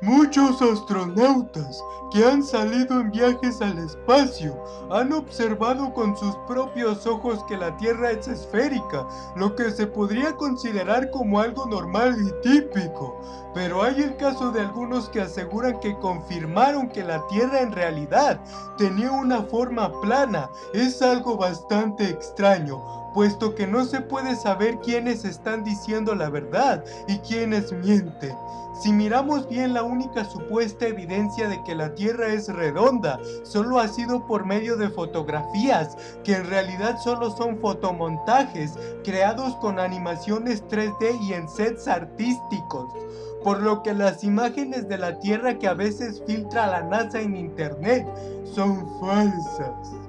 Muchos astronautas que han salido en viajes al espacio han observado con sus propios ojos que la Tierra es esférica, lo que se podría considerar como algo normal y típico. Pero hay el caso de algunos que aseguran que confirmaron que la Tierra en realidad tenía una forma plana. Es algo bastante extraño, puesto que no se puede saber quiénes están diciendo la verdad y quiénes mienten. Si miramos bien la única supuesta evidencia de que la Tierra es redonda, solo ha sido por medio de fotografías, que en realidad solo son fotomontajes creados con animaciones 3D y en sets artísticos por lo que las imágenes de la Tierra que a veces filtra la NASA en internet son falsas.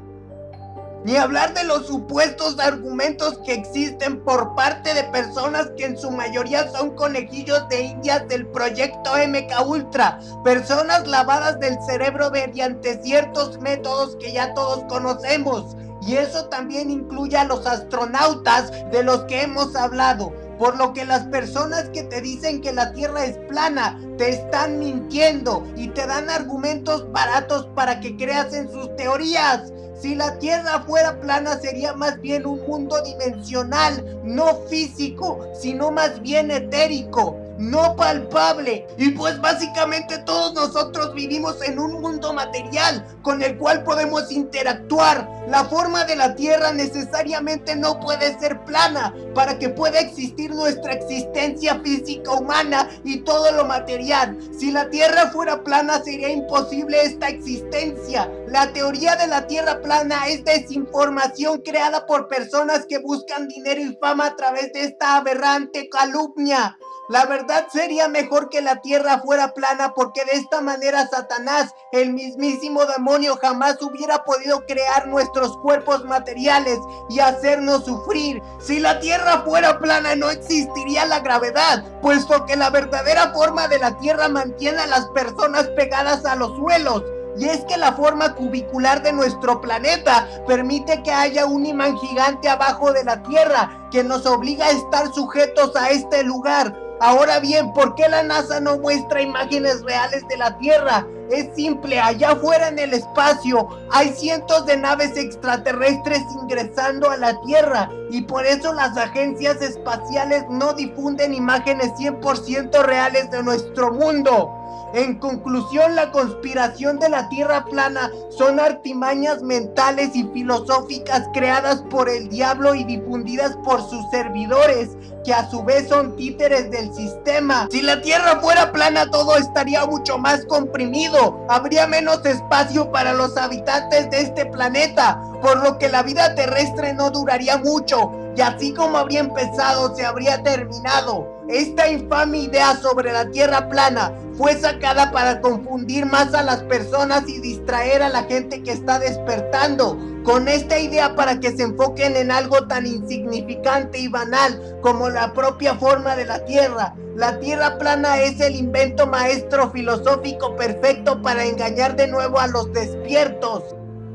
Ni hablar de los supuestos argumentos que existen por parte de personas que en su mayoría son conejillos de indias del proyecto MK Ultra, personas lavadas del cerebro mediante ciertos métodos que ya todos conocemos. Y eso también incluye a los astronautas de los que hemos hablado. Por lo que las personas que te dicen que la Tierra es plana te están mintiendo y te dan argumentos baratos para que creas en sus teorías. Si la Tierra fuera plana sería más bien un mundo dimensional, no físico, sino más bien etérico no palpable. Y pues básicamente todos nosotros vivimos en un mundo material con el cual podemos interactuar. La forma de la Tierra necesariamente no puede ser plana para que pueda existir nuestra existencia física humana y todo lo material. Si la Tierra fuera plana sería imposible esta existencia. La teoría de la Tierra plana es desinformación creada por personas que buscan dinero y fama a través de esta aberrante calumnia. La verdad sería mejor que la tierra fuera plana porque de esta manera Satanás, el mismísimo demonio, jamás hubiera podido crear nuestros cuerpos materiales y hacernos sufrir. Si la tierra fuera plana no existiría la gravedad, puesto que la verdadera forma de la tierra mantiene a las personas pegadas a los suelos. Y es que la forma cubicular de nuestro planeta permite que haya un imán gigante abajo de la Tierra que nos obliga a estar sujetos a este lugar. Ahora bien, ¿por qué la NASA no muestra imágenes reales de la Tierra? Es simple, allá afuera en el espacio hay cientos de naves extraterrestres ingresando a la Tierra y por eso las agencias espaciales no difunden imágenes 100% reales de nuestro mundo. En conclusión, la conspiración de la Tierra plana son artimañas mentales y filosóficas creadas por el diablo y difundidas por sus servidores, que a su vez son títeres del sistema. Si la Tierra fuera plana, todo estaría mucho más comprimido. Habría menos espacio para los habitantes de este planeta, por lo que la vida terrestre no duraría mucho. Y así como habría empezado, se habría terminado. Esta infame idea sobre la tierra plana fue sacada para confundir más a las personas y distraer a la gente que está despertando con esta idea para que se enfoquen en algo tan insignificante y banal como la propia forma de la tierra. La tierra plana es el invento maestro filosófico perfecto para engañar de nuevo a los despiertos.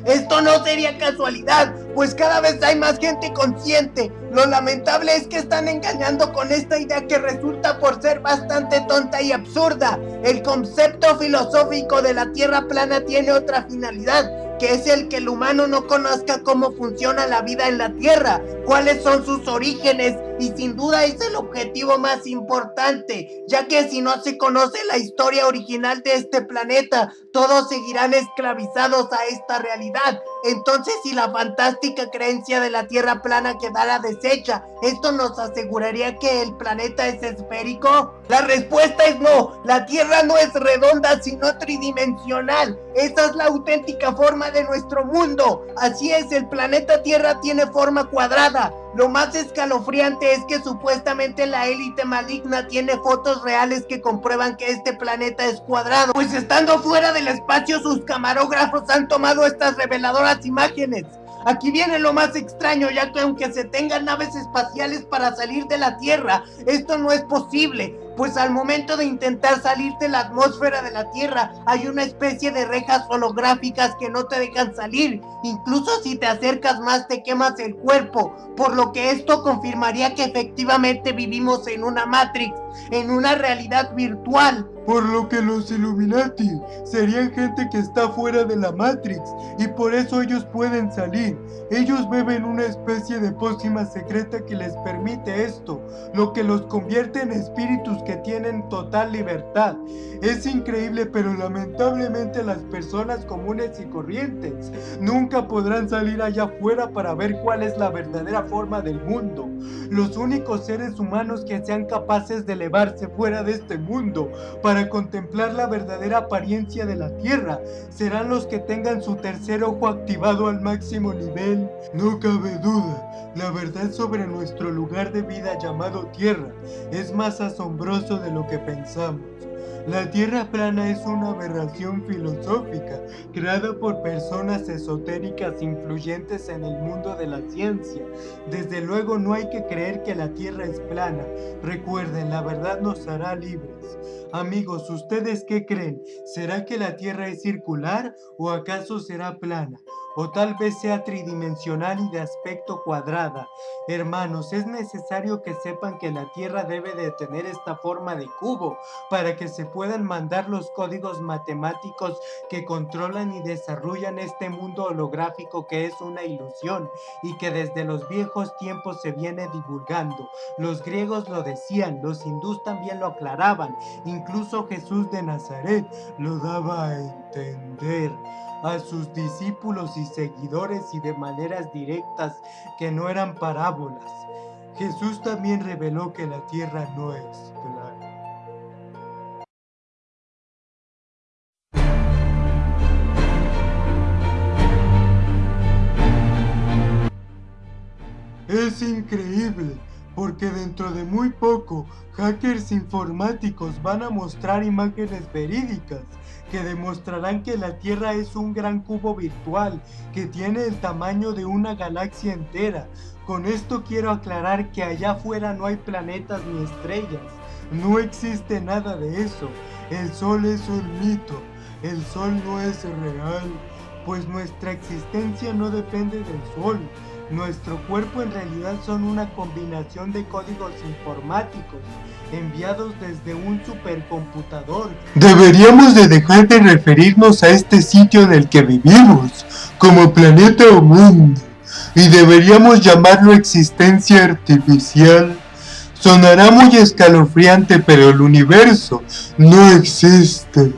Esto no sería casualidad, pues cada vez hay más gente consciente. Lo lamentable es que están engañando con esta idea que resulta por ser bastante tonta y absurda. El concepto filosófico de la Tierra plana tiene otra finalidad, que es el que el humano no conozca cómo funciona la vida en la Tierra, cuáles son sus orígenes y sin duda es el objetivo más importante, ya que si no se conoce la historia original de este planeta, todos seguirán esclavizados a esta realidad. Entonces si la fantástica creencia de la Tierra plana quedara deshecha, ¿esto nos aseguraría que el planeta es esférico? La respuesta es no, la Tierra no es redonda sino tridimensional. Esa es la auténtica forma de nuestro mundo. Así es, el planeta Tierra tiene forma cuadrada. Lo más escalofriante es que supuestamente la élite maligna tiene fotos reales que comprueban que este planeta es cuadrado. Pues estando fuera del espacio sus camarógrafos han tomado estas reveladoras imágenes. Aquí viene lo más extraño, ya que aunque se tengan naves espaciales para salir de la Tierra, esto no es posible, pues al momento de intentar salir de la atmósfera de la Tierra, hay una especie de rejas holográficas que no te dejan salir. Incluso si te acercas más te quemas el cuerpo, por lo que esto confirmaría que efectivamente vivimos en una Matrix. En una realidad virtual. Por lo que los Illuminati serían gente que está fuera de la Matrix y por eso ellos pueden salir. Ellos beben una especie de pócima secreta que les permite esto, lo que los convierte en espíritus que tienen total libertad. Es increíble pero lamentablemente las personas comunes y corrientes nunca podrán salir allá afuera para ver cuál es la verdadera forma del mundo. Los únicos seres humanos que sean capaces de fuera de este mundo para contemplar la verdadera apariencia de la Tierra serán los que tengan su tercer ojo activado al máximo nivel. No cabe duda, la verdad sobre nuestro lugar de vida llamado Tierra es más asombroso de lo que pensamos. La Tierra plana es una aberración filosófica creada por personas esotéricas influyentes en el mundo de la ciencia. Desde luego no hay que creer que la Tierra es plana. Recuerden, la verdad nos hará libres. Amigos, ¿ustedes qué creen? ¿Será que la Tierra es circular o acaso será plana? O tal vez sea tridimensional y de aspecto cuadrada. Hermanos, es necesario que sepan que la Tierra debe de tener esta forma de cubo para que se puedan mandar los códigos matemáticos que controlan y desarrollan este mundo holográfico que es una ilusión y que desde los viejos tiempos se viene divulgando. Los griegos lo decían, los hindús también lo aclaraban, incluso Jesús de Nazaret lo daba a entender a sus discípulos y seguidores y de maneras directas que no eran parábolas. Jesús también reveló que la tierra no es plana. Es increíble, porque dentro de muy poco, hackers informáticos van a mostrar imágenes verídicas que demostrarán que la Tierra es un gran cubo virtual que tiene el tamaño de una galaxia entera. Con esto quiero aclarar que allá afuera no hay planetas ni estrellas. No existe nada de eso. El Sol es un mito. El Sol no es real, pues nuestra existencia no depende del Sol. Nuestro cuerpo en realidad son una combinación de códigos informáticos enviados desde un supercomputador. Deberíamos de dejar de referirnos a este sitio en el que vivimos como planeta o mundo y deberíamos llamarlo existencia artificial. Sonará muy escalofriante pero el universo no existe.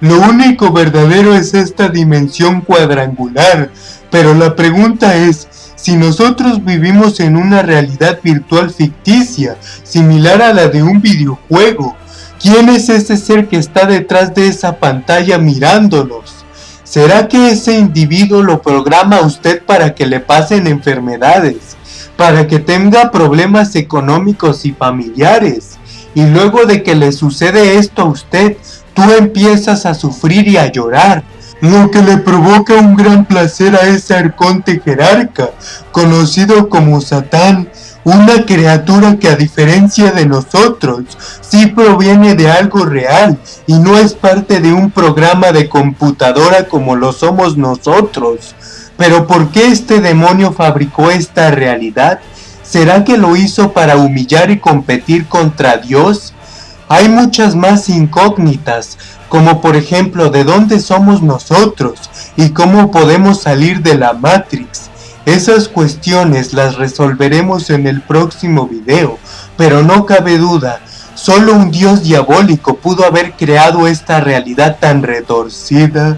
Lo único verdadero es esta dimensión cuadrangular, pero la pregunta es, si nosotros vivimos en una realidad virtual ficticia, similar a la de un videojuego, ¿quién es ese ser que está detrás de esa pantalla mirándonos? ¿Será que ese individuo lo programa a usted para que le pasen enfermedades? Para que tenga problemas económicos y familiares? Y luego de que le sucede esto a usted, tú empiezas a sufrir y a llorar lo que le provoca un gran placer a ese arconte jerarca, conocido como Satán, una criatura que a diferencia de nosotros, sí proviene de algo real y no es parte de un programa de computadora como lo somos nosotros. Pero ¿por qué este demonio fabricó esta realidad? ¿Será que lo hizo para humillar y competir contra Dios? Hay muchas más incógnitas, como por ejemplo de dónde somos nosotros y cómo podemos salir de la Matrix. Esas cuestiones las resolveremos en el próximo video, pero no cabe duda, solo un dios diabólico pudo haber creado esta realidad tan retorcida.